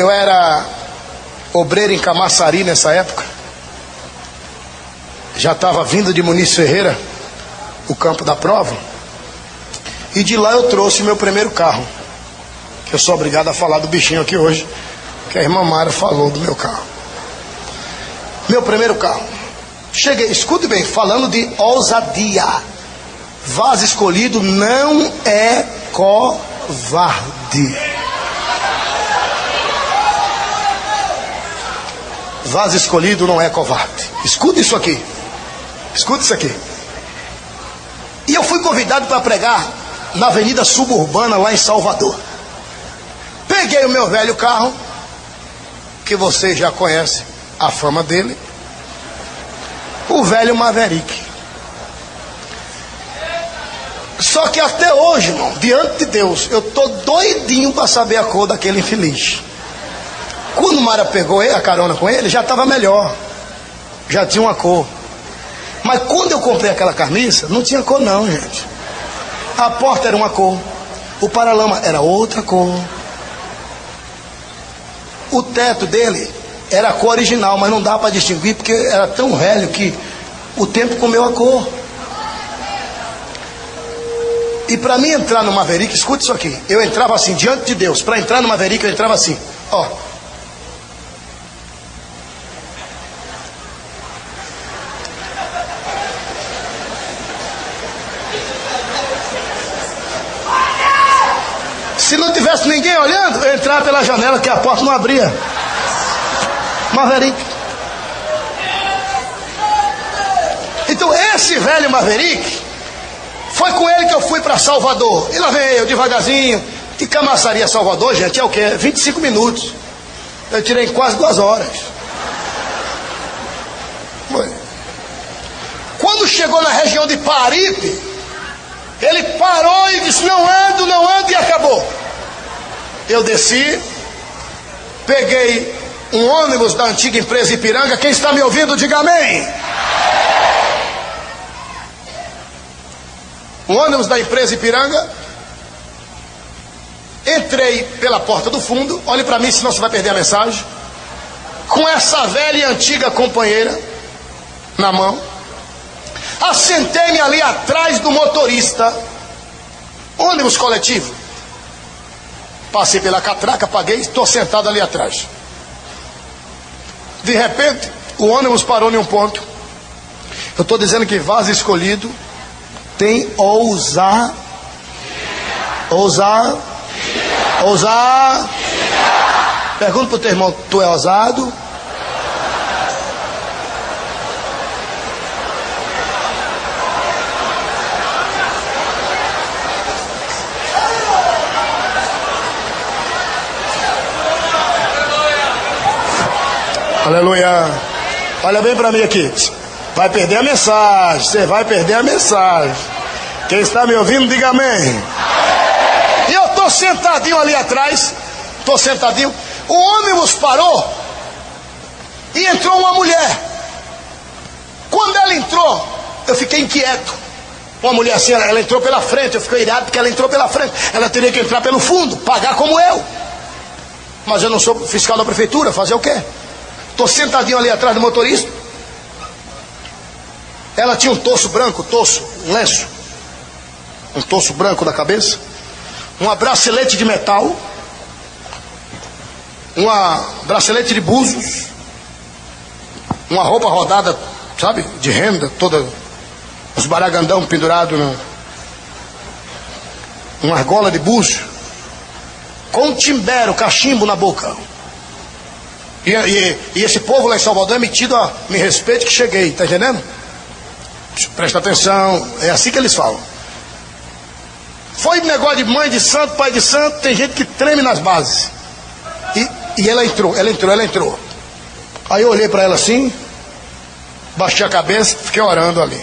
Eu era obreiro em Camaçari nessa época. Já estava vindo de Muniz Ferreira, o campo da prova. E de lá eu trouxe meu primeiro carro. Que eu sou obrigado a falar do bichinho aqui hoje. Que a irmã Mara falou do meu carro. Meu primeiro carro. Cheguei, escute bem, falando de ousadia. Vaso escolhido não é covarde. Vaso escolhido não é covarde. Escute isso aqui. Escute isso aqui. E eu fui convidado para pregar na Avenida Suburbana, lá em Salvador. Peguei o meu velho carro, que você já conhece a fama dele, o velho Maverick. Só que até hoje, irmão, diante de Deus, eu tô doidinho para saber a cor daquele infeliz. Quando Mara pegou a carona com ele, já estava melhor. Já tinha uma cor. Mas quando eu comprei aquela camisa, não tinha cor não, gente. A porta era uma cor. O paralama era outra cor. O teto dele era a cor original, mas não dá para distinguir porque era tão velho que o tempo comeu a cor. E para mim entrar no Maverick, escute isso aqui. Eu entrava assim, diante de Deus. Para entrar no Maverick, eu entrava assim. Ó. Se não tivesse ninguém olhando, eu entrava pela janela que a porta não abria. Maverick. Então esse velho Maverick foi com ele que eu fui para Salvador. E lá vem eu, devagarzinho. De Camaçaria Salvador, gente, é o quê? 25 minutos. Eu tirei quase duas horas. Foi. Quando chegou na região de Paripe, ele parou e disse: Não ando, não ando, e acabou. Eu desci, peguei um ônibus da antiga empresa Ipiranga. Quem está me ouvindo, diga amém. um ônibus da empresa Ipiranga. Entrei pela porta do fundo. Olhe para mim, senão você vai perder a mensagem. Com essa velha e antiga companheira na mão. Assentei-me ali atrás do motorista. Ônibus coletivo. Passei pela catraca, paguei, estou sentado ali atrás. De repente, o ônibus parou em um ponto. Eu estou dizendo que vaso escolhido tem ousar. Ousar. Ousar. Pergunta para o teu irmão: tu é ousado? Aleluia. Olha bem para mim aqui. Vai perder a mensagem. Você vai perder a mensagem. Quem está me ouvindo, diga amém. E eu estou sentadinho ali atrás. Estou sentadinho. O ônibus parou. E entrou uma mulher. Quando ela entrou, eu fiquei inquieto. Uma mulher assim, ela, ela entrou pela frente. Eu fiquei irado porque ela entrou pela frente. Ela teria que entrar pelo fundo, pagar como eu. Mas eu não sou fiscal da prefeitura, fazer o quê? Estou sentadinho ali atrás do motorista. Ela tinha um torso branco, torso, um lenço. Um torso branco da cabeça. Uma bracelete de metal. Uma bracelete de búzios. Uma roupa rodada, sabe? De renda, toda. Os baragandão pendurados na. Uma argola de búzio. Com um timbero, cachimbo na boca. E, e, e, esse povo lá em Salvador é metido a me respeite que cheguei, tá entendendo? Presta atenção, é assim que eles falam. Foi negócio de mãe de santo, pai de santo, tem gente que treme nas bases. E, e ela entrou, ela entrou, ela entrou. Aí eu olhei para ela assim, baixei a cabeça, fiquei orando ali.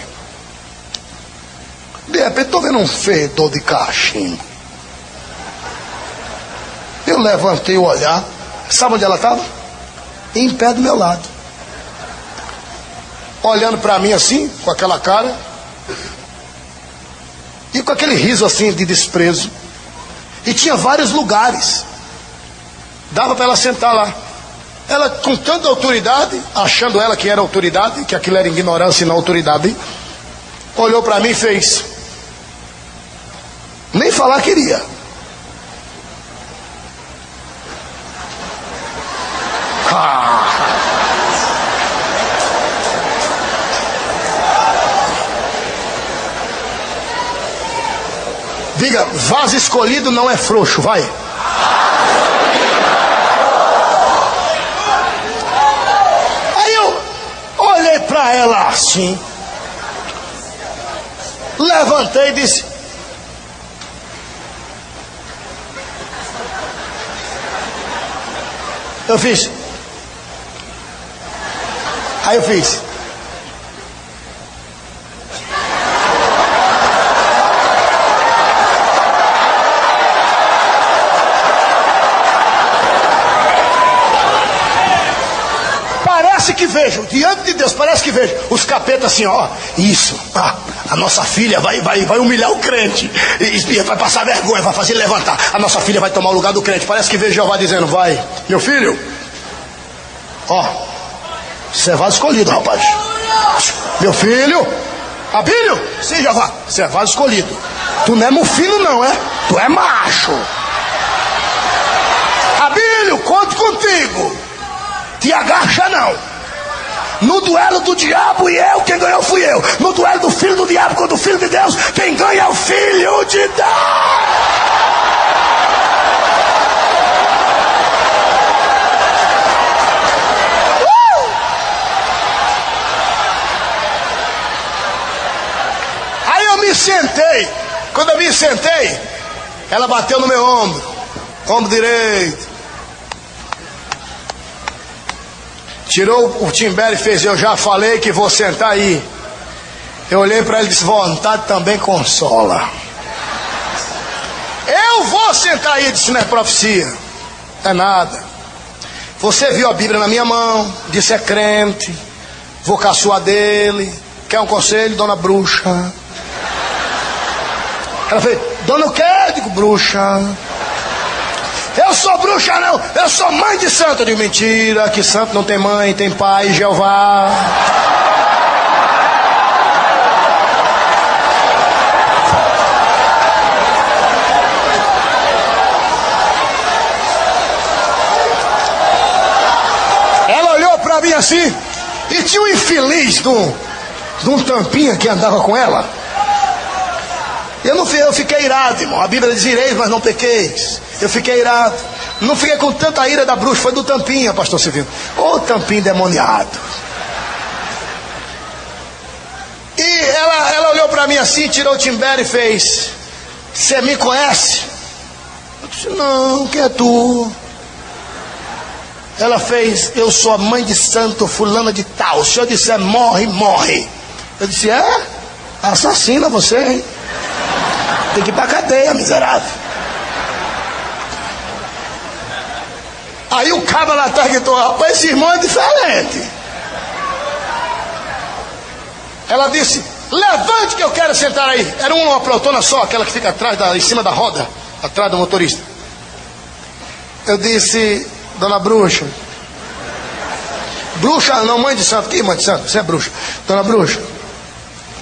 De repente estou vendo um fedor de cachimbo. Eu levantei o olhar, sabe onde ela estava? Em pé do meu lado. Olhando para mim assim, com aquela cara, e com aquele riso assim de desprezo. E tinha vários lugares. Dava para ela sentar lá. Ela, com tanta autoridade, achando ela que era autoridade, que aquilo era ignorância e não autoridade, olhou para mim e fez. Nem falar queria. Diga, vaso escolhido não é frouxo, vai. para ela assim. Levantei e disse: Eu fiz. Aí eu fiz. que vejo, diante de Deus, parece que vejo os capetas assim, ó, isso, ah, a nossa filha vai, vai, vai humilhar o crente, e, e, vai passar vergonha, vai fazer levantar, a nossa filha vai tomar o lugar do crente. Parece que vejo Jeová dizendo, vai, meu filho, ó, vaso escolhido, rapaz. Meu filho, Abílio, sim, Jeová, vaso escolhido. Tu não é mufino, não, é? Tu é macho. Abílio, conto contigo. Te agacha não. No duelo do diabo e eu, quem ganhou fui eu. No duelo do filho do diabo contra o filho de Deus, quem ganha é o filho de Deus. Sentei. Quando eu me sentei, ela bateu no meu ombro, ombro direito. Tirou o timbé e fez, eu já falei que vou sentar aí. Eu olhei para ele e disse, vontade também consola. Eu vou sentar aí, disse, não é profecia. É nada. Você viu a Bíblia na minha mão, disse é crente, vou caçoar dele. Quer um conselho, dona bruxa? Ela fez, dona o quê? Eu digo, bruxa. Eu sou bruxa, não. Eu sou mãe de santo. de mentira, que santo não tem mãe, tem pai, Jeová. Ela olhou para mim assim, e tinha um infeliz de um, de um tampinha que andava com ela. Eu não eu fiquei irado, irmão. A Bíblia diz: ireis, mas não pequeis. Eu fiquei irado. Não fiquei com tanta ira da bruxa, foi do tampinha, pastor Silvio. Ô oh, tampinho demoniado. E ela, ela olhou para mim assim, tirou o timbé e fez: Você me conhece? Eu disse: Não, quem é tu? Ela fez: Eu sou a mãe de santo, fulana de tal. Se eu disser morre, morre. Eu disse: É? Assassina você, hein? Tem que ir pra cadeia, miserável. Aí o cabo lá atrás gritou, rapaz, esse irmão é diferente. Ela disse, levante que eu quero sentar aí. Era uma protona só, aquela que fica atrás, da, em cima da roda, atrás do motorista. Eu disse, dona bruxa, bruxa não, mãe de santo, que mãe de santo? Você é bruxa. Dona bruxa,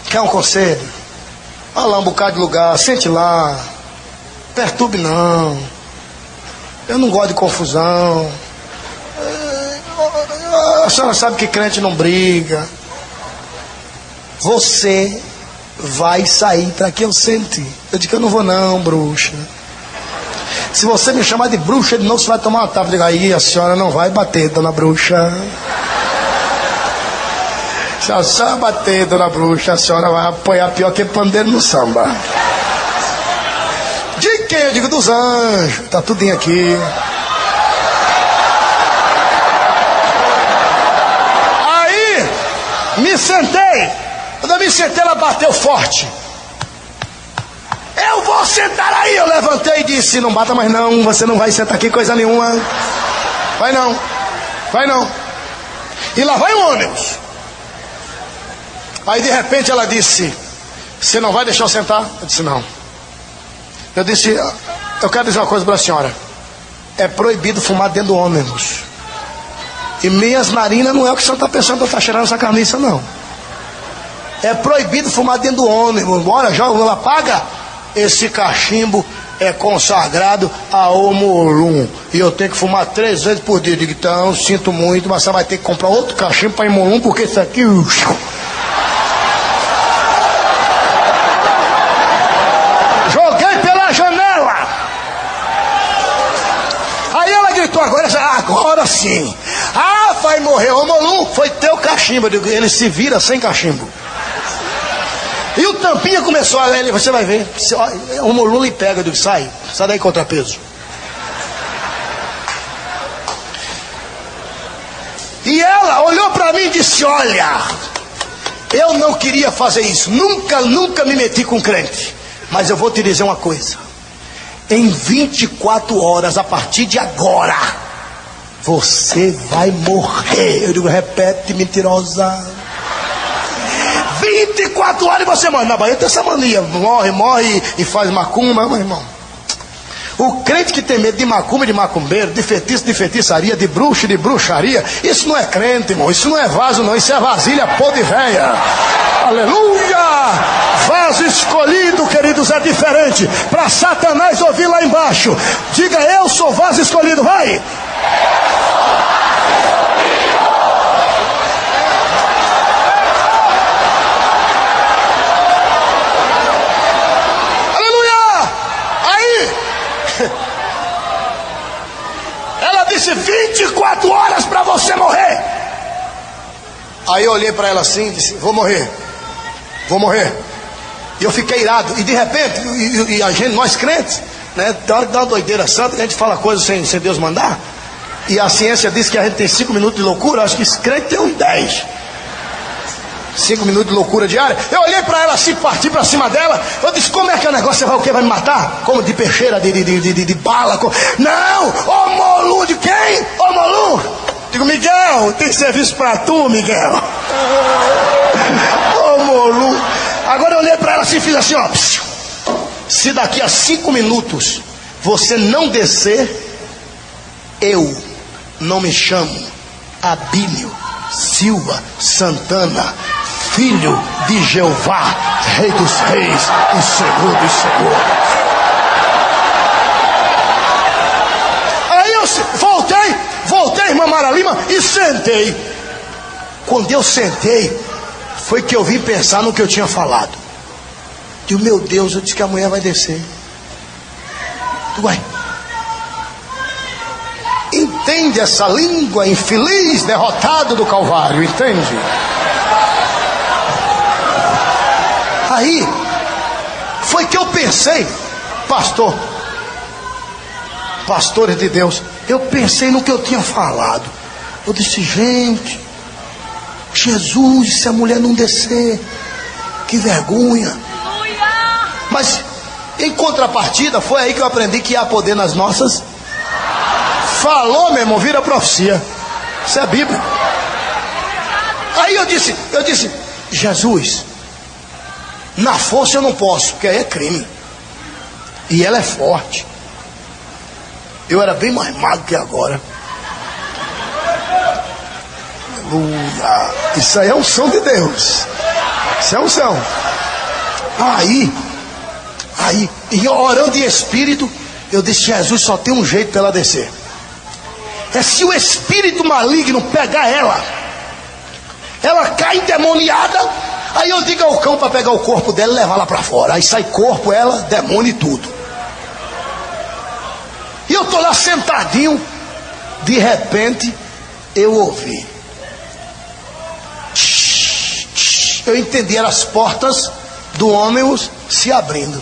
quer um conselho? Olha lá um bocado de lugar, sente lá, perturbe não. Eu não gosto de confusão. A senhora sabe que crente não briga. Você vai sair para que eu sente. Eu digo que eu não vou não, bruxa. Se você me chamar de bruxa, de novo você vai tomar uma tapa. Eu digo, aí a senhora não vai bater, dona bruxa. Se a bater, dona bruxa, a senhora vai apoiar pior que pandeiro no samba quem? Eu digo dos anjos. Tá tudinho aqui. Aí, me sentei. Quando eu me sentei, ela bateu forte. Eu vou sentar aí. Eu levantei e disse: Não bata mais não. Você não vai sentar aqui coisa nenhuma. Vai não. Vai não. E lá vai o ônibus. Aí de repente ela disse: Você não vai deixar eu sentar? Eu disse: Não. Eu disse, eu quero dizer uma coisa para a senhora. é proibido fumar dentro do ônibus. E minhas narinas não é o que você está pensando para estar cheirando essa camisa, não. É proibido fumar dentro do ônibus. Bora, joga, apaga. Esse cachimbo é consagrado a Omolum. E eu tenho que fumar três vezes por dia. Digo, então, sinto muito, mas você vai ter que comprar outro cachimbo para Omolum, porque isso aqui. Joguei pela janela. Aí ela gritou, agora, agora sim. Ah, vai morrer. Omolum, foi teu cachimbo. Eu digo, ele se vira sem cachimbo. E o tampinha começou a ler, você vai ver. O Molula e pega, eu digo, sai, sai daí contrapeso. E ela olhou para mim e disse: Olha, eu não queria fazer isso, nunca, nunca me meti com crente. Mas eu vou te dizer uma coisa: em 24 horas, a partir de agora, você vai morrer. Eu digo: repete, mentirosa. 24 horas e você morre. Na Bahia tem essa mania. Morre, morre e faz macumba, meu irmão. O crente que tem medo de macumba, de macumbeiro, de feitiço, de feitiçaria, de bruxo, de bruxaria, isso não é crente, irmão. Isso não é vaso, não. Isso é vasilha podre velha. Aleluia! Vaso escolhido, queridos, é diferente. Para Satanás ouvir lá embaixo. Diga, eu sou vaso escolhido, vai! Disse 24 horas para você morrer. Aí eu olhei para ela assim e disse: Vou morrer, vou morrer. E eu fiquei irado. E de repente, e, e a gente, nós crentes, né, dá, dá uma doideira santa, a gente fala coisas sem, sem Deus mandar. E a ciência diz que a gente tem 5 minutos de loucura, acho que esse crente tem uns 10 cinco minutos de loucura diária. Eu olhei para ela assim, parti para cima dela. Eu disse: Como é que é o negócio? Vai o quê? Vai me matar? Como de peixeira, de, de, de, de, de bala? Não! Ô Molu, de quem? Ô Molu! Digo, Miguel, tem serviço para tu, Miguel. Ô Molu. Agora eu olhei para ela assim e fiz assim: ó. Se daqui a cinco minutos você não descer, eu não me chamo Abílio Silva Santana filho de Jeová, Rei dos Reis e Senhor dos Senhores. Aí eu voltei, voltei, irmã Mara Lima, e sentei. Quando eu sentei, foi que eu vim pensar no que eu tinha falado. E o meu Deus, eu disse que a mulher vai descer. Uai. Entende essa língua infeliz, derrotado do Calvário, entende? Aí foi que eu pensei, pastor, pastores de Deus, eu pensei no que eu tinha falado. Eu disse, gente, Jesus, se a mulher não descer, que vergonha. Mas em contrapartida, foi aí que eu aprendi que há poder nas nossas. Falou, meu irmão, vira profecia. Isso é Bíblia. Aí eu disse, eu disse, Jesus, na força eu não posso, porque aí é crime. E ela é forte. Eu era bem mais magro que agora. Aleluia. Isso aí é um som de Deus. Isso é um som. Aí, aí, e orando em espírito, eu disse: Jesus só tem um jeito para ela descer. É se o espírito maligno pegar ela, ela cai endemoniada Aí eu digo ao cão para pegar o corpo dela e levar lá para fora. Aí sai corpo, ela, demônio e tudo. E eu tô lá sentadinho. De repente, eu ouvi. Eu entendi, as portas do ônibus se abrindo.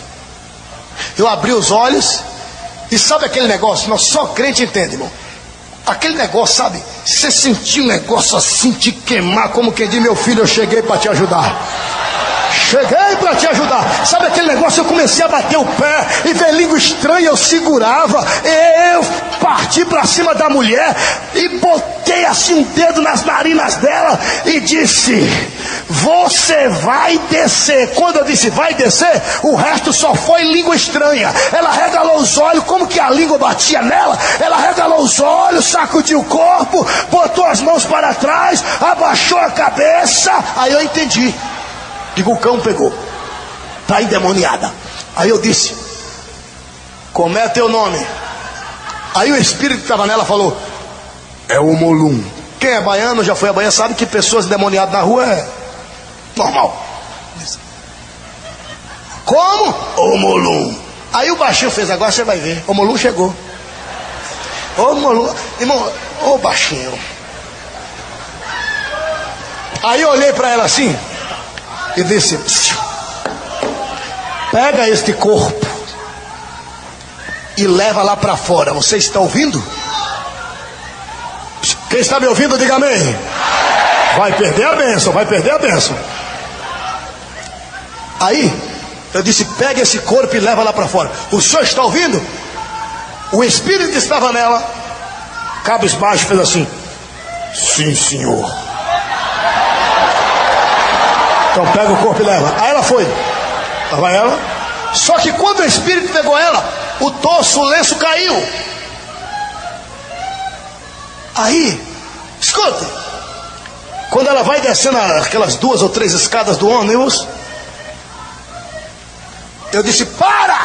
Eu abri os olhos. E sabe aquele negócio? Nós só crente entende, irmão. Aquele negócio, sabe? Você sentiu um negócio assim te queimar, como quem diz, meu filho, eu cheguei para te ajudar. Cheguei para te ajudar. Sabe aquele negócio? Eu comecei a bater o pé e ver língua estranha, eu segurava. Eu parti para cima da mulher e botei assim um dedo nas narinas dela e disse: Você vai descer. Quando eu disse vai descer, o resto só foi língua estranha. Ela regalou os olhos, como que a língua batia nela? Ela regalou os olhos, sacudiu o corpo, botou as mãos para trás, abaixou a cabeça. Aí eu entendi. Digo, o cão pegou. Está endemoniada. Aí eu disse: Como é teu nome? Aí o espírito que estava nela falou: É o Molum. Quem é baiano, já foi a Bahia, sabe que pessoas endemoniadas na rua é normal. Como? O Molum. Aí o baixinho fez, agora você vai ver. O Molum chegou. Ô Molum, irmão, ô baixinho. Aí eu olhei para ela assim e disse: Pega este corpo e leva lá para fora. Você está ouvindo? Quem está me ouvindo, diga amém. Vai perder a bênção, vai perder a bênção. Aí, eu disse: pega esse corpo e leva lá para fora. O senhor está ouvindo? O espírito estava nela, cabisbaixo, fez assim: Sim, senhor. Então pega o corpo e leva. Aí ela foi. Lá vai ela. Só que quando o espírito pegou ela, o tosso, o lenço caiu. Aí, escuta, quando ela vai descendo aquelas duas ou três escadas do ônibus, eu disse: Para!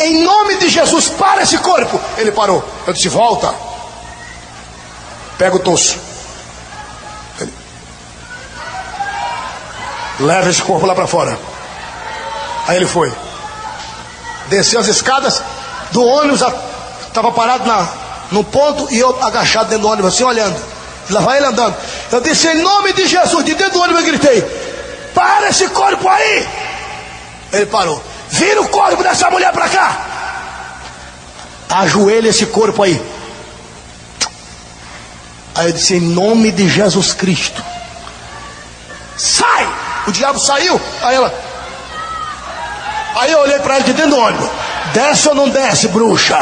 Em nome de Jesus, para esse corpo. Ele parou. Eu disse: Volta. Pega o tosso. Leva esse corpo lá para fora. Aí ele foi. Desceu as escadas do ônibus, estava parado na, no ponto e eu agachado dentro do ônibus, assim olhando. Lá vai ele andando. Eu disse, em nome de Jesus, de dentro do ônibus eu gritei: Para esse corpo aí! Ele parou. Vira o corpo dessa mulher para cá. Ajoelha esse corpo aí. Aí eu disse, em nome de Jesus Cristo. Sai! O diabo saiu. Aí ela. Aí eu olhei para ela de dentro do ônibus. Desce ou não desce, bruxa?